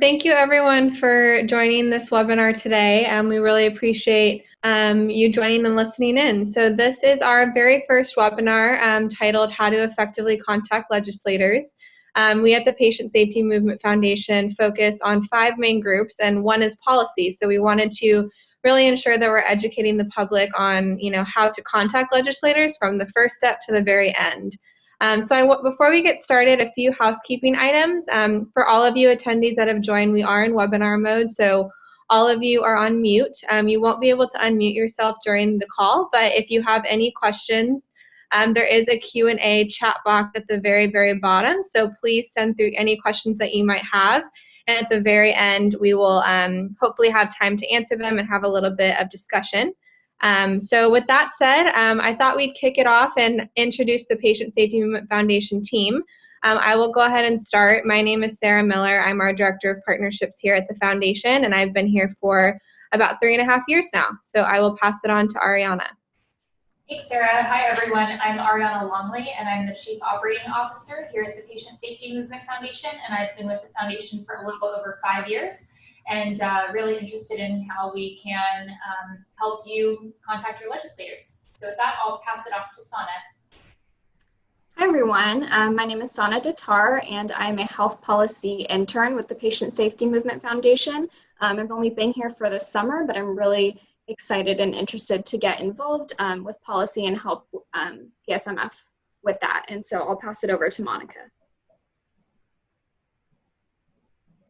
Thank you everyone for joining this webinar today. Um, we really appreciate um, you joining and listening in. So this is our very first webinar um, titled How to Effectively Contact Legislators. Um, we at the Patient Safety Movement Foundation focus on five main groups and one is policy. So we wanted to really ensure that we're educating the public on you know, how to contact legislators from the first step to the very end. Um, so I, before we get started, a few housekeeping items. Um, for all of you attendees that have joined, we are in webinar mode, so all of you are on mute. Um, you won't be able to unmute yourself during the call, but if you have any questions, um, there is a Q&A chat box at the very, very bottom, so please send through any questions that you might have. And at the very end, we will um, hopefully have time to answer them and have a little bit of discussion. Um, so with that said, um, I thought we'd kick it off and introduce the Patient Safety Movement Foundation team. Um, I will go ahead and start. My name is Sarah Miller. I'm our Director of Partnerships here at the Foundation, and I've been here for about three and a half years now. So I will pass it on to Ariana. Thanks, Sarah. Hi, everyone. I'm Ariana Longley, and I'm the Chief Operating Officer here at the Patient Safety Movement Foundation, and I've been with the Foundation for a little over five years and uh, really interested in how we can um, help you contact your legislators. So with that, I'll pass it off to Sana. Hi everyone, um, my name is Sana Datar and I'm a health policy intern with the Patient Safety Movement Foundation. Um, I've only been here for the summer, but I'm really excited and interested to get involved um, with policy and help PSMF um, with that. And so I'll pass it over to Monica.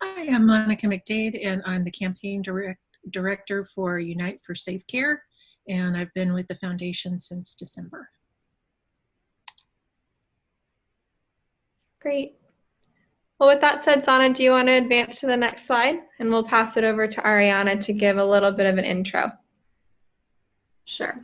Hi, I'm Monica McDade, and I'm the campaign direct, director for Unite for Safe Care, and I've been with the foundation since December. Great. Well, with that said, Sana, do you want to advance to the next slide? And we'll pass it over to Ariana to give a little bit of an intro. Sure.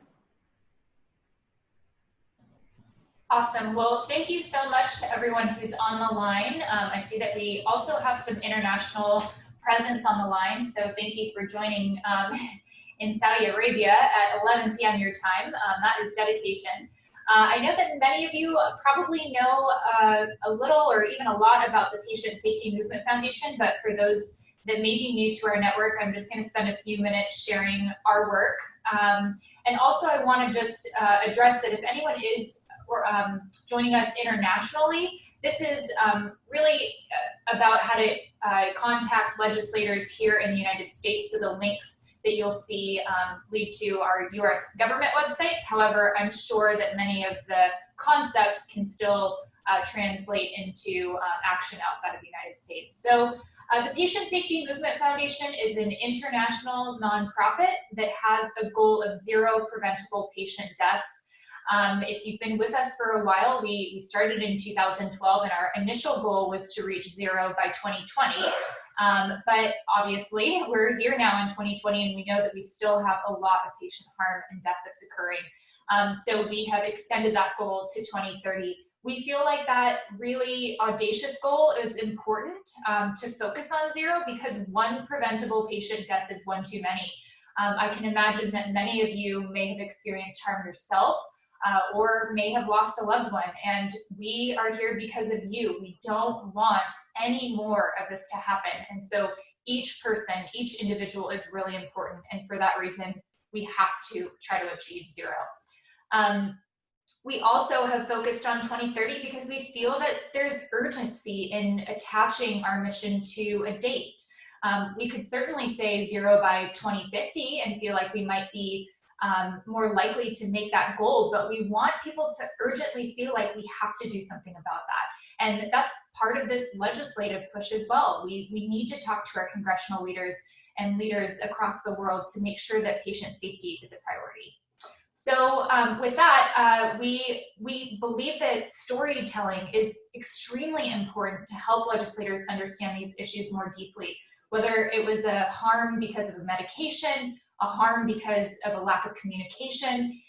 Awesome. Well, thank you so much to everyone who's on the line. Um, I see that we also have some international presence on the line, so thank you for joining um, in Saudi Arabia at 11 p.m. your time. Um, that is dedication. Uh, I know that many of you probably know uh, a little or even a lot about the Patient Safety Movement Foundation, but for those that may be new to our network, I'm just going to spend a few minutes sharing our work. Um, and also I want to just uh, address that if anyone is or um, joining us internationally. This is um, really uh, about how to uh, contact legislators here in the United States. So the links that you'll see um, lead to our US government websites. However, I'm sure that many of the concepts can still uh, translate into uh, action outside of the United States. So uh, the Patient Safety Movement Foundation is an international nonprofit that has a goal of zero preventable patient deaths um, if you've been with us for a while, we, we started in 2012 and our initial goal was to reach zero by 2020. Um, but obviously we're here now in 2020 and we know that we still have a lot of patient harm and death that's occurring. Um, so we have extended that goal to 2030. We feel like that really audacious goal is important um, to focus on zero because one preventable patient death is one too many. Um, I can imagine that many of you may have experienced harm yourself uh, or may have lost a loved one. And we are here because of you. We don't want any more of this to happen. And so each person, each individual is really important. And for that reason, we have to try to achieve zero. Um, we also have focused on 2030 because we feel that there's urgency in attaching our mission to a date. Um, we could certainly say zero by 2050 and feel like we might be um, more likely to make that goal, but we want people to urgently feel like we have to do something about that. And that's part of this legislative push as well. We, we need to talk to our congressional leaders and leaders across the world to make sure that patient safety is a priority. So um, with that, uh, we, we believe that storytelling is extremely important to help legislators understand these issues more deeply, whether it was a harm because of a medication a harm because of a lack of communication,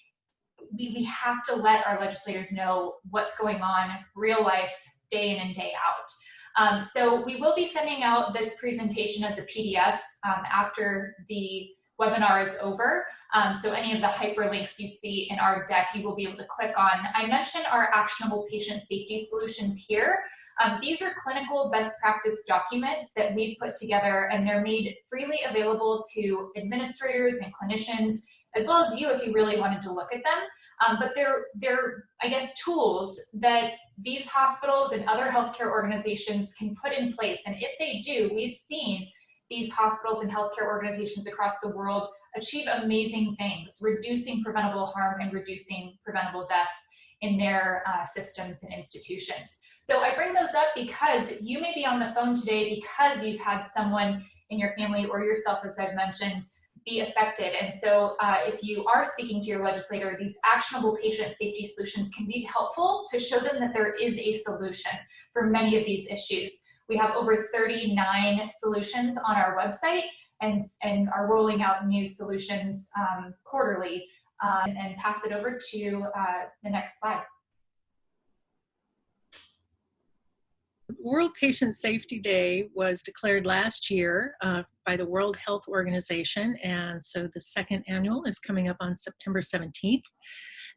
we, we have to let our legislators know what's going on real life, day in and day out. Um, so we will be sending out this presentation as a PDF um, after the webinar is over. Um, so any of the hyperlinks you see in our deck, you will be able to click on. I mentioned our actionable patient safety solutions here. Um, these are clinical best practice documents that we've put together and they're made freely available to administrators and clinicians, as well as you if you really wanted to look at them. Um, but they're, they're, I guess, tools that these hospitals and other healthcare organizations can put in place. And if they do, we've seen these hospitals and healthcare organizations across the world achieve amazing things, reducing preventable harm and reducing preventable deaths in their uh, systems and institutions. So I bring those up because you may be on the phone today because you've had someone in your family or yourself, as I've mentioned, be affected. And so uh, if you are speaking to your legislator, these actionable patient safety solutions can be helpful to show them that there is a solution for many of these issues. We have over 39 solutions on our website and, and are rolling out new solutions um, quarterly um, and pass it over to uh, the next slide. World Patient Safety Day was declared last year uh, by the World Health Organization, and so the second annual is coming up on September 17th.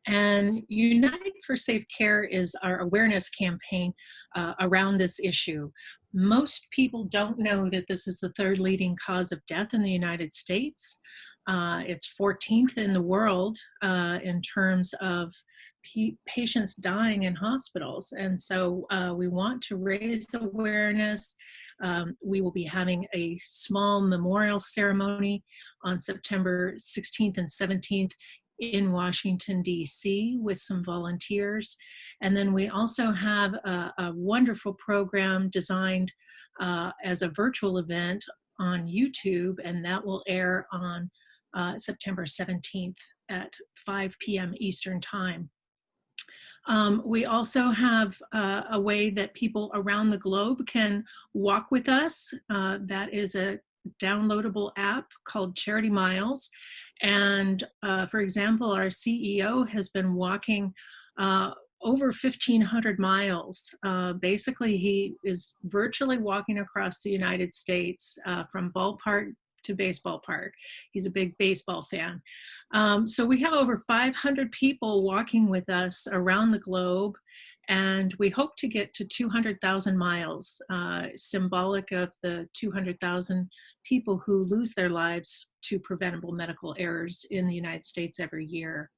And Unite for Safe Care is our awareness campaign uh, around this issue. Most people don't know that this is the third leading cause of death in the United States. Uh, it's 14th in the world uh, in terms of patients dying in hospitals. And so uh, we want to raise awareness. Um, we will be having a small memorial ceremony on September 16th and 17th in Washington, D.C. with some volunteers. And then we also have a, a wonderful program designed uh, as a virtual event on YouTube, and that will air on uh, September 17th at 5 p.m. Eastern Time. Um, we also have uh, a way that people around the globe can walk with us. Uh, that is a downloadable app called Charity Miles. And uh, for example, our CEO has been walking uh, over 1,500 miles. Uh, basically, he is virtually walking across the United States uh, from ballpark to baseball park. He's a big baseball fan. Um, so we have over 500 people walking with us around the globe and we hope to get to 200,000 miles, uh, symbolic of the 200,000 people who lose their lives to preventable medical errors in the United States every year.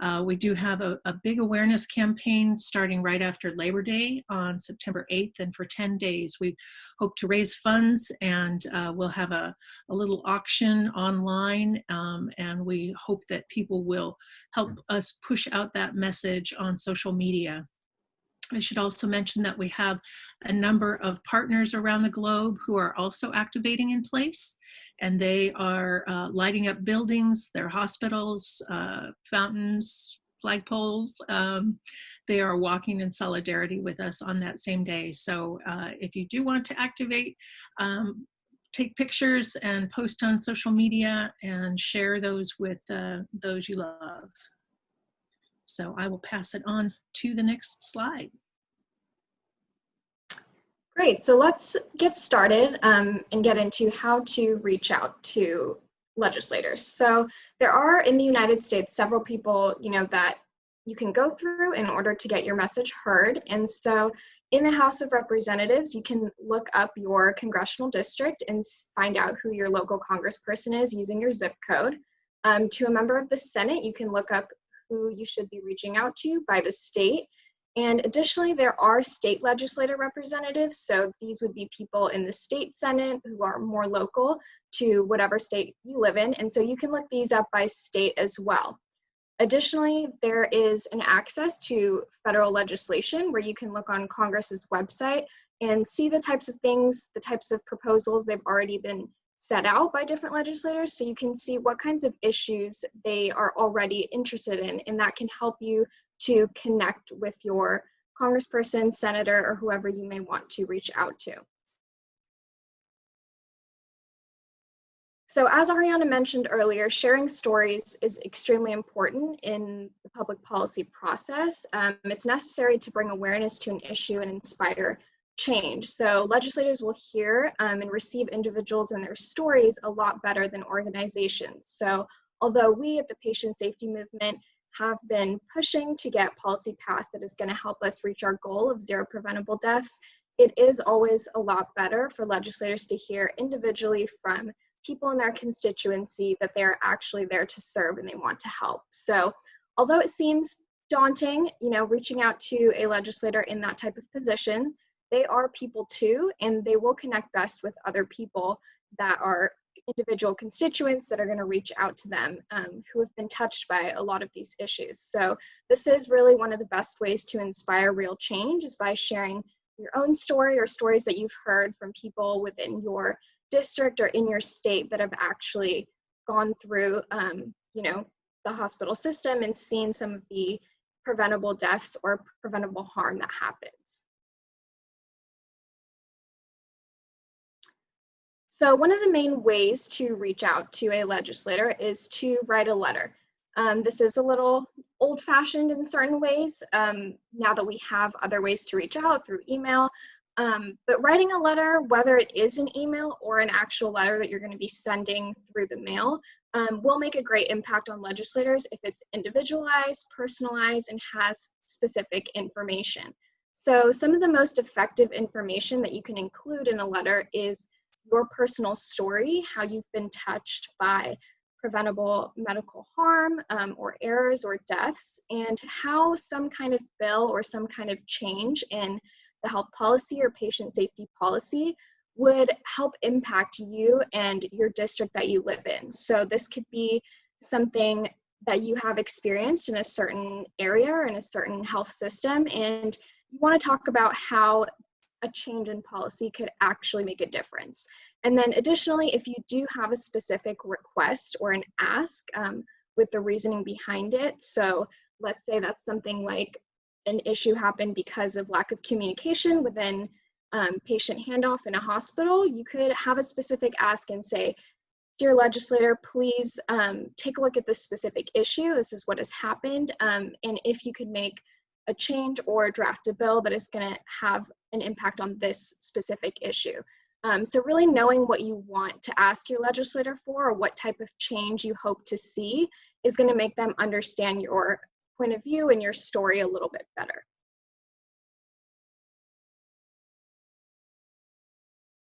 Uh, we do have a, a, big awareness campaign starting right after Labor Day on September 8th, and for 10 days we hope to raise funds and uh, we'll have a, a, little auction online um, and we hope that people will help us push out that message on social media. I should also mention that we have a number of partners around the globe who are also activating in place and they are uh, lighting up buildings, their hospitals, uh, fountains, flagpoles. Um, they are walking in solidarity with us on that same day. So uh, if you do want to activate, um, take pictures and post on social media and share those with uh, those you love. So I will pass it on to the next slide. Great, so let's get started um, and get into how to reach out to legislators. So there are in the United States several people, you know, that you can go through in order to get your message heard. And so in the House of Representatives, you can look up your congressional district and find out who your local congressperson is using your zip code. Um, to a member of the Senate, you can look up who you should be reaching out to by the state and additionally, there are state legislative representatives. So these would be people in the state senate who are more local to whatever state you live in. And so you can look these up by state as well. Additionally, there is an access to federal legislation where you can look on Congress's website and see the types of things, the types of proposals they've already been set out by different legislators so you can see what kinds of issues they are already interested in and that can help you to connect with your congressperson, senator, or whoever you may want to reach out to. So as Ariana mentioned earlier, sharing stories is extremely important in the public policy process. Um, it's necessary to bring awareness to an issue and inspire change. So legislators will hear um, and receive individuals and their stories a lot better than organizations. So although we at the Patient Safety Movement have been pushing to get policy passed that is going to help us reach our goal of zero preventable deaths. it is always a lot better for legislators to hear individually from people in their constituency that they're actually there to serve and they want to help. So although it seems daunting, you know, reaching out to a legislator in that type of position, they are people too, and they will connect best with other people that are individual constituents that are going to reach out to them um, who have been touched by a lot of these issues. So this is really one of the best ways to inspire real change is by sharing your own story or stories that you've heard from people within your district or in your state that have actually gone through, um, you know, the hospital system and seen some of the preventable deaths or preventable harm that happens. So one of the main ways to reach out to a legislator is to write a letter. Um, this is a little old fashioned in certain ways um, now that we have other ways to reach out through email. Um, but writing a letter, whether it is an email or an actual letter that you're going to be sending through the mail, um, will make a great impact on legislators if it's individualized, personalized, and has specific information. So some of the most effective information that you can include in a letter is your personal story, how you've been touched by preventable medical harm um, or errors or deaths, and how some kind of bill or some kind of change in the health policy or patient safety policy would help impact you and your district that you live in. So this could be something that you have experienced in a certain area or in a certain health system and you want to talk about how a change in policy could actually make a difference. And then additionally, if you do have a specific request or an ask um, with the reasoning behind it, so let's say that's something like an issue happened because of lack of communication within um, patient handoff in a hospital, you could have a specific ask and say, Dear legislator, please um, take a look at this specific issue. This is what has happened. Um, and if you could make a change or draft a bill that is going to have an impact on this specific issue. Um, so really knowing what you want to ask your legislator for or what type of change you hope to see is going to make them understand your point of view and your story a little bit better.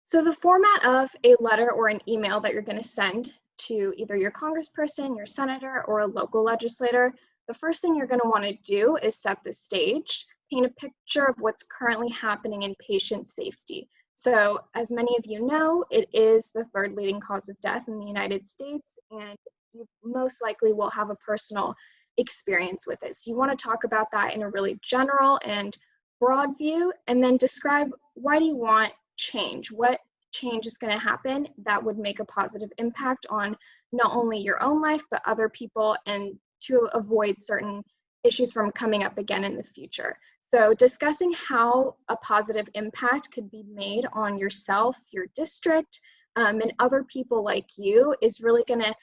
So the format of a letter or an email that you're going to send to either your congressperson, your senator, or a local legislator the first thing you're going to want to do is set the stage, paint a picture of what's currently happening in patient safety. So, as many of you know, it is the third leading cause of death in the United States, and you most likely will have a personal experience with it. So, you want to talk about that in a really general and broad view, and then describe why do you want change? What change is going to happen that would make a positive impact on not only your own life, but other people and to avoid certain issues from coming up again in the future. So discussing how a positive impact could be made on yourself, your district, um, and other people like you is really going to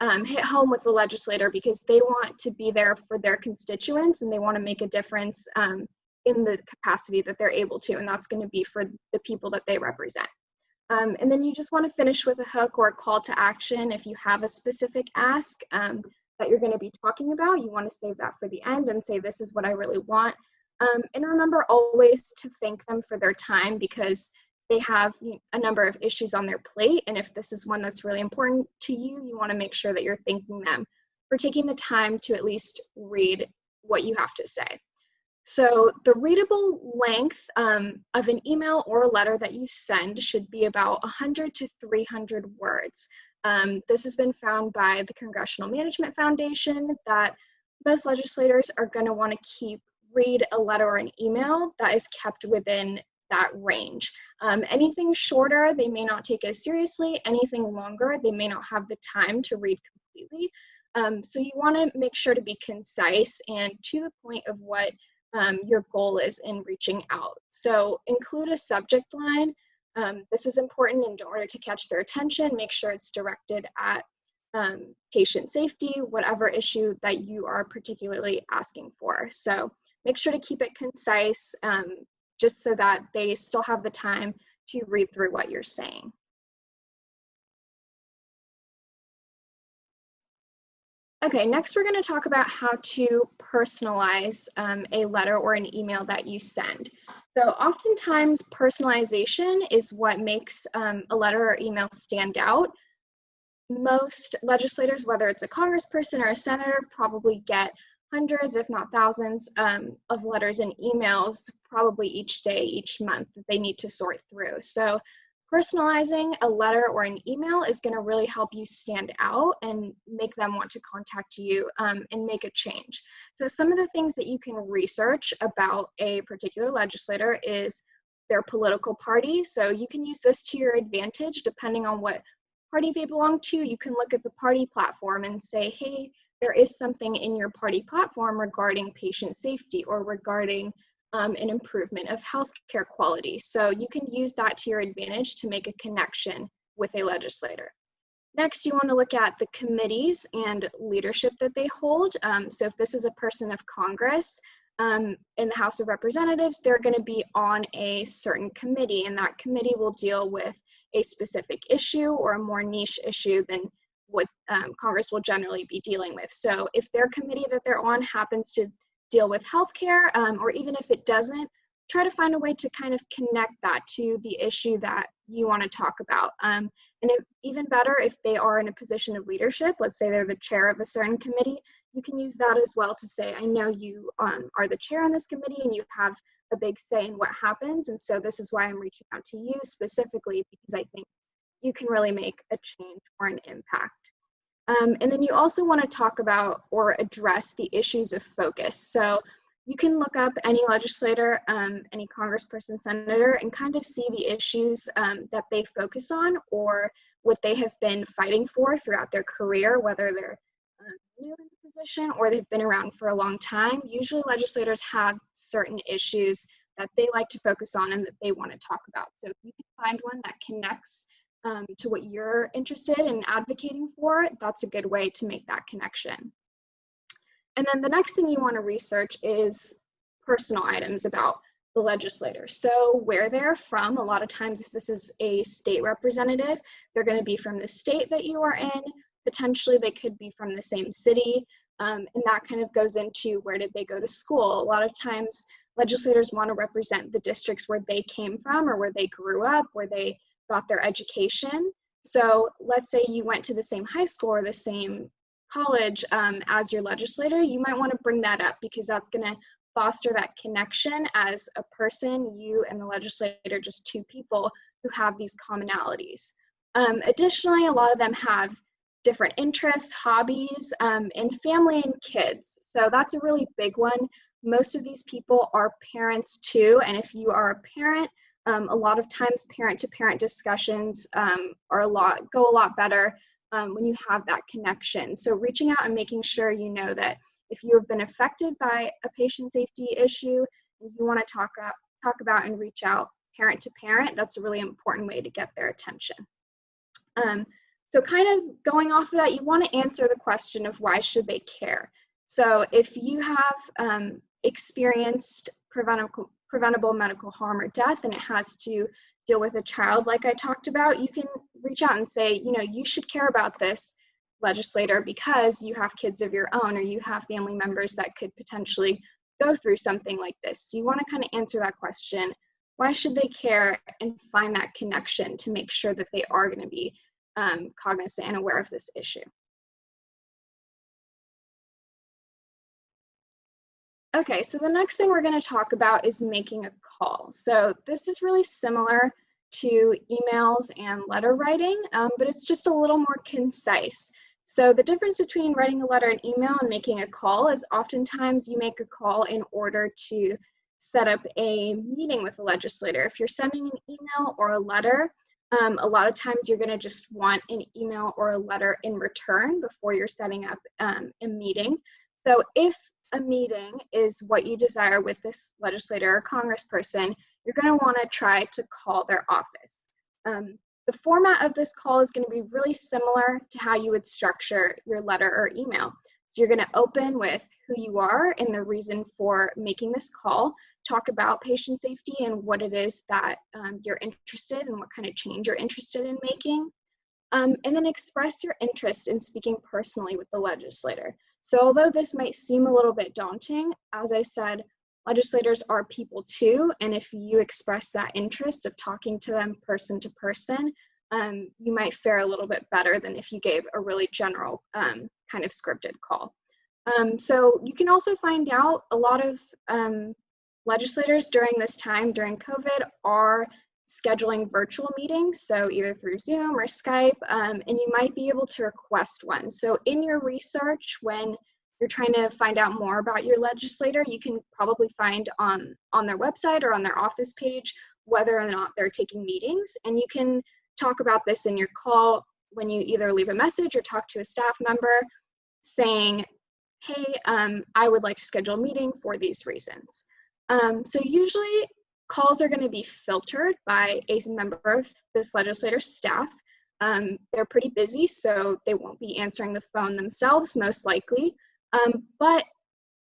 um, hit home with the legislator because they want to be there for their constituents and they want to make a difference um, in the capacity that they're able to, and that's going to be for the people that they represent. Um, and then you just want to finish with a hook or a call to action if you have a specific ask. Um, that you're going to be talking about. You want to save that for the end and say, this is what I really want. Um, and remember always to thank them for their time because they have a number of issues on their plate. And if this is one that's really important to you, you want to make sure that you're thanking them for taking the time to at least read what you have to say. So the readable length um, of an email or a letter that you send should be about 100 to 300 words. Um, this has been found by the Congressional Management Foundation that most legislators are going to want to keep read a letter or an email that is kept within that range. Um, anything shorter, they may not take as seriously. Anything longer, they may not have the time to read completely. Um, so you want to make sure to be concise and to the point of what um, your goal is in reaching out. So include a subject line um, this is important in order to catch their attention, make sure it's directed at um, patient safety, whatever issue that you are particularly asking for. So make sure to keep it concise um, just so that they still have the time to read through what you're saying. Okay, next we're going to talk about how to personalize um, a letter or an email that you send. So oftentimes personalization is what makes um, a letter or email stand out. Most legislators, whether it's a congressperson or a senator, probably get hundreds, if not thousands, um, of letters and emails probably each day, each month that they need to sort through. So Personalizing a letter or an email is going to really help you stand out and make them want to contact you um, and make a change. So, some of the things that you can research about a particular legislator is their political party. So, you can use this to your advantage depending on what party they belong to. You can look at the party platform and say, hey, there is something in your party platform regarding patient safety or regarding um, an improvement of healthcare quality. So you can use that to your advantage to make a connection with a legislator. Next, you want to look at the committees and leadership that they hold. Um, so if this is a person of Congress um, in the House of Representatives, they're going to be on a certain committee, and that committee will deal with a specific issue or a more niche issue than what um, Congress will generally be dealing with. So if their committee that they're on happens to deal with healthcare, um, or even if it doesn't, try to find a way to kind of connect that to the issue that you want to talk about. Um, and if, even better, if they are in a position of leadership, let's say they're the chair of a certain committee, you can use that as well to say, I know you um, are the chair on this committee and you have a big say in what happens. And so this is why I'm reaching out to you specifically because I think you can really make a change or an impact. Um, and then you also want to talk about or address the issues of focus. So you can look up any legislator, um, any congressperson, senator, and kind of see the issues um, that they focus on or what they have been fighting for throughout their career, whether they're uh, new in the position or they've been around for a long time. Usually legislators have certain issues that they like to focus on and that they want to talk about. So if you can find one that connects um, to what you're interested in advocating for, that's a good way to make that connection. And then the next thing you want to research is personal items about the legislator. So where they're from, a lot of times if this is a state representative, they're going to be from the state that you are in. Potentially they could be from the same city. Um, and that kind of goes into where did they go to school. A lot of times legislators want to represent the districts where they came from or where they grew up, where they got their education. So let's say you went to the same high school or the same college um, as your legislator, you might want to bring that up because that's going to foster that connection as a person, you and the legislator, just two people who have these commonalities. Um, additionally, a lot of them have different interests, hobbies, um, and family and kids. So that's a really big one. Most of these people are parents too, and if you are a parent, um, a lot of times parent-to-parent discussions um, are a lot go a lot better um, when you have that connection. So reaching out and making sure you know that if you have been affected by a patient safety issue, you want to talk talk about and reach out parent to parent. That's a really important way to get their attention. Um, so kind of going off of that, you want to answer the question of why should they care. So if you have um, experienced preventable preventable medical harm or death and it has to deal with a child like I talked about, you can reach out and say, you know, you should care about this legislator because you have kids of your own or you have family members that could potentially go through something like this. So you want to kind of answer that question. Why should they care and find that connection to make sure that they are going to be um, cognizant and aware of this issue? Okay, so the next thing we're going to talk about is making a call. So this is really similar to emails and letter writing, um, but it's just a little more concise. So the difference between writing a letter and email and making a call is oftentimes you make a call in order to set up a meeting with a legislator. If you're sending an email or a letter, um, a lot of times you're going to just want an email or a letter in return before you're setting up um, a meeting. So if a meeting is what you desire with this legislator or congressperson, you're going to want to try to call their office. Um, the format of this call is going to be really similar to how you would structure your letter or email. So you're going to open with who you are and the reason for making this call, talk about patient safety and what it is that um, you're interested in, what kind of change you're interested in making. Um, and then express your interest in speaking personally with the legislator. So although this might seem a little bit daunting, as I said, legislators are people too, and if you express that interest of talking to them person to person, um, you might fare a little bit better than if you gave a really general um, kind of scripted call. Um, so you can also find out a lot of um, legislators during this time, during COVID, are scheduling virtual meetings, so either through Zoom or Skype, um, and you might be able to request one. So in your research, when you're trying to find out more about your legislator, you can probably find on, on their website or on their office page whether or not they're taking meetings, and you can talk about this in your call when you either leave a message or talk to a staff member saying, hey, um, I would like to schedule a meeting for these reasons. Um, so usually calls are going to be filtered by a member of this legislator's staff. Um, they're pretty busy, so they won't be answering the phone themselves, most likely. Um, but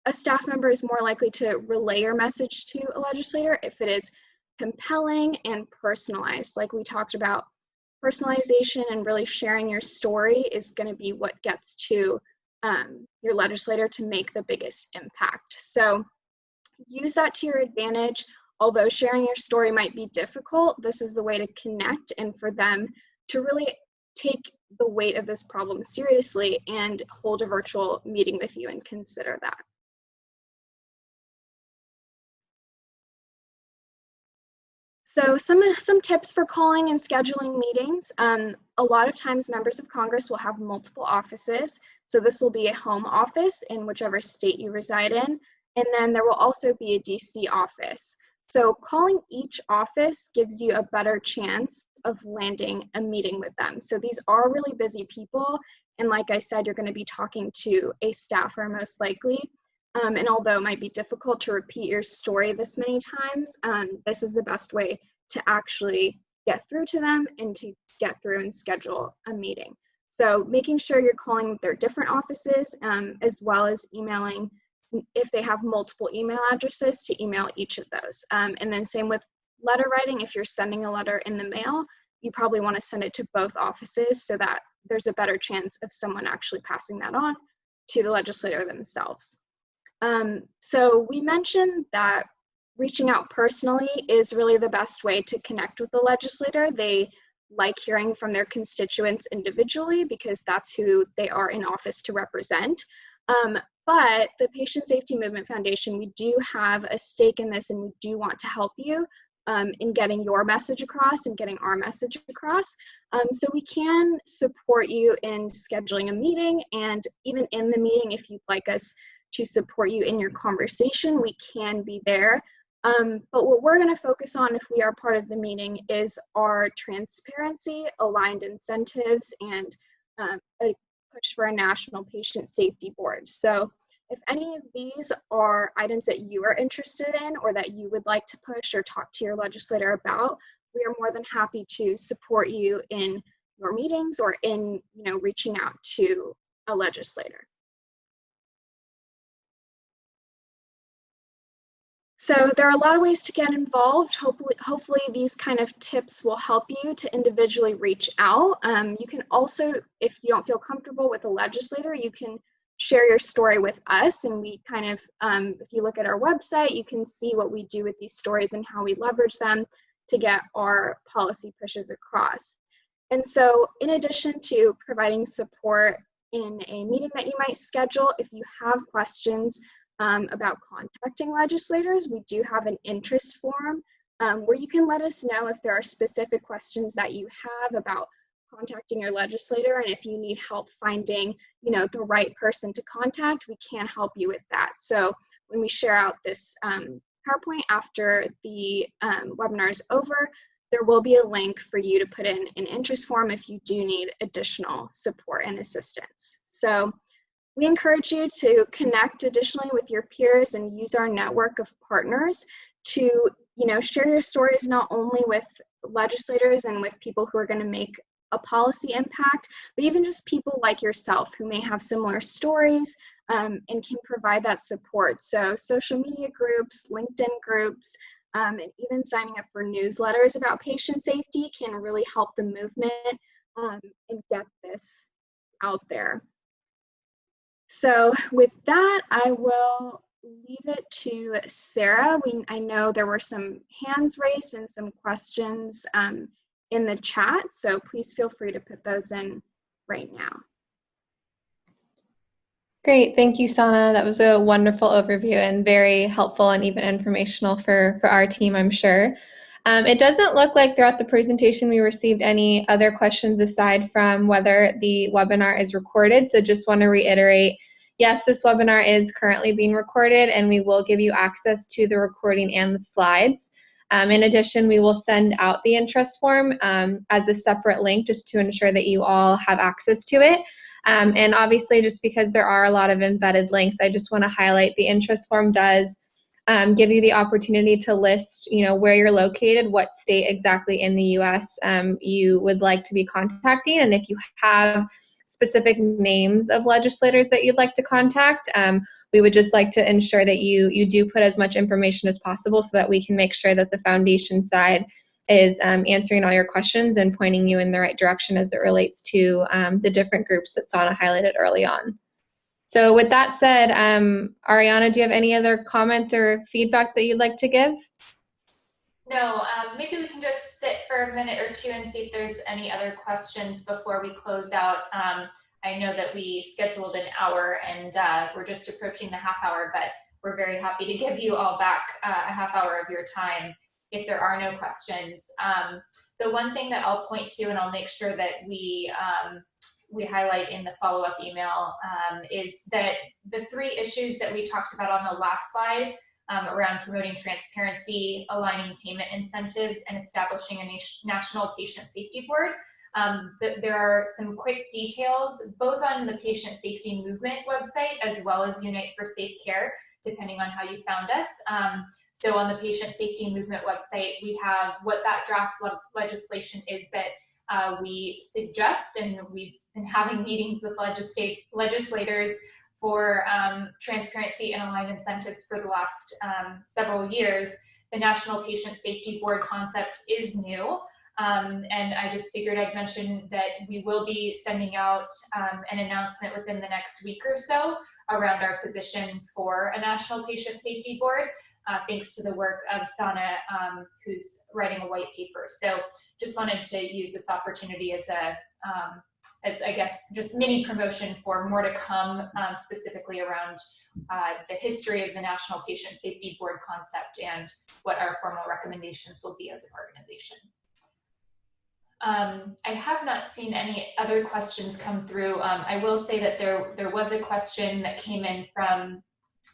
a staff member is more likely to relay your message to a legislator if it is compelling and personalized. Like we talked about, personalization and really sharing your story is going to be what gets to um, your legislator to make the biggest impact. So use that to your advantage. Although sharing your story might be difficult, this is the way to connect and for them to really take the weight of this problem seriously and hold a virtual meeting with you and consider that. So some, some tips for calling and scheduling meetings. Um, a lot of times members of Congress will have multiple offices. So this will be a home office in whichever state you reside in. And then there will also be a DC office. So calling each office gives you a better chance of landing a meeting with them. So these are really busy people. And like I said, you're gonna be talking to a staffer most likely. Um, and although it might be difficult to repeat your story this many times, um, this is the best way to actually get through to them and to get through and schedule a meeting. So making sure you're calling their different offices um, as well as emailing if they have multiple email addresses to email each of those. Um, and then same with letter writing, if you're sending a letter in the mail, you probably want to send it to both offices so that there's a better chance of someone actually passing that on to the legislator themselves. Um, so we mentioned that reaching out personally is really the best way to connect with the legislator. They like hearing from their constituents individually because that's who they are in office to represent. Um, but the Patient Safety Movement Foundation, we do have a stake in this and we do want to help you um, in getting your message across and getting our message across. Um, so we can support you in scheduling a meeting and even in the meeting, if you'd like us to support you in your conversation. We can be there. Um, but what we're going to focus on if we are part of the meeting is our transparency, aligned incentives, and um, a push for a national patient safety board. So if any of these are items that you are interested in or that you would like to push or talk to your legislator about, we are more than happy to support you in your meetings or in you know reaching out to a legislator. So there are a lot of ways to get involved. Hopefully, hopefully these kind of tips will help you to individually reach out. Um, you can also, if you don't feel comfortable with a legislator, you can share your story with us. And we kind of, um, if you look at our website, you can see what we do with these stories and how we leverage them to get our policy pushes across. And so in addition to providing support in a meeting that you might schedule, if you have questions, um, about contacting legislators, we do have an interest form um, where you can let us know if there are specific questions that you have about contacting your legislator and if you need help finding you know the right person to contact we can help you with that. So when we share out this um, powerpoint after the um, webinar is over there will be a link for you to put in an interest form if you do need additional support and assistance. So we encourage you to connect additionally with your peers and use our network of partners to you know, share your stories not only with legislators and with people who are going to make a policy impact, but even just people like yourself who may have similar stories um, and can provide that support. So social media groups, LinkedIn groups, um, and even signing up for newsletters about patient safety can really help the movement um, and get this out there. So with that, I will leave it to Sarah. We, I know there were some hands raised and some questions um, in the chat, so please feel free to put those in right now. Great, thank you, Sana. That was a wonderful overview and very helpful and even informational for, for our team, I'm sure. Um, it doesn't look like throughout the presentation we received any other questions aside from whether the webinar is recorded. So just want to reiterate, yes, this webinar is currently being recorded and we will give you access to the recording and the slides. Um, in addition, we will send out the interest form um, as a separate link just to ensure that you all have access to it. Um, and obviously, just because there are a lot of embedded links, I just want to highlight the interest form does um, give you the opportunity to list, you know, where you're located, what state exactly in the U.S. Um, you would like to be contacting, and if you have specific names of legislators that you'd like to contact, um, we would just like to ensure that you you do put as much information as possible so that we can make sure that the foundation side is um, answering all your questions and pointing you in the right direction as it relates to um, the different groups that Sana highlighted early on. So with that said, um, Ariana, do you have any other comments or feedback that you'd like to give? No, um, maybe we can just sit for a minute or two and see if there's any other questions before we close out. Um, I know that we scheduled an hour and uh, we're just approaching the half hour, but we're very happy to give you all back uh, a half hour of your time if there are no questions. Um, the one thing that I'll point to, and I'll make sure that we um, we highlight in the follow-up email, um, is that the three issues that we talked about on the last slide um, around promoting transparency, aligning payment incentives, and establishing a national patient safety board. Um, th there are some quick details, both on the patient safety movement website as well as Unite for Safe Care, depending on how you found us. Um, so on the patient safety movement website, we have what that draft le legislation is that uh, we suggest, and we've been having meetings with legislators for um, transparency and aligned incentives for the last um, several years. The National Patient Safety Board concept is new. Um, and I just figured I'd mention that we will be sending out um, an announcement within the next week or so around our position for a National Patient Safety Board, uh, thanks to the work of Sana, um, who's writing a white paper. So just wanted to use this opportunity as a, um, as I guess, just mini promotion for more to come, um, specifically around uh, the history of the National Patient Safety Board concept and what our formal recommendations will be as an organization. Um, I have not seen any other questions come through. Um, I will say that there, there was a question that came in from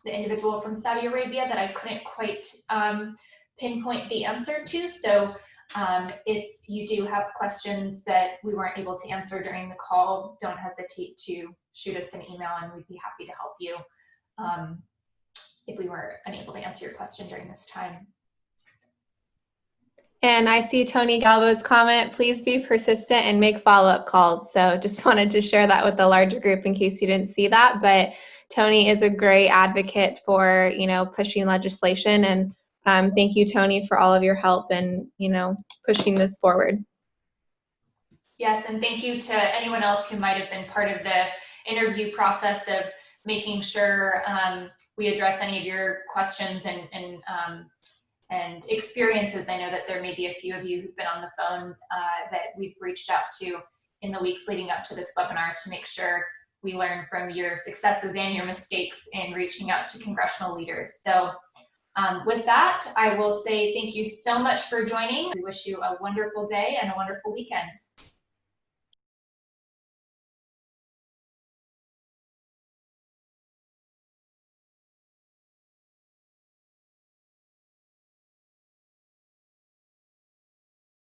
the individual from Saudi Arabia that I couldn't quite um, pinpoint the answer to. So um, if you do have questions that we weren't able to answer during the call, don't hesitate to shoot us an email and we'd be happy to help you um, if we were unable to answer your question during this time. And I see Tony Galbo's comment, please be persistent and make follow-up calls. So just wanted to share that with the larger group in case you didn't see that. But Tony is a great advocate for, you know, pushing legislation. And um, thank you, Tony, for all of your help and, you know, pushing this forward. Yes, and thank you to anyone else who might have been part of the interview process of making sure um, we address any of your questions and, and um, and experiences. I know that there may be a few of you who've been on the phone uh, that we've reached out to in the weeks leading up to this webinar to make sure we learn from your successes and your mistakes in reaching out to congressional leaders. So um, with that, I will say thank you so much for joining. We wish you a wonderful day and a wonderful weekend.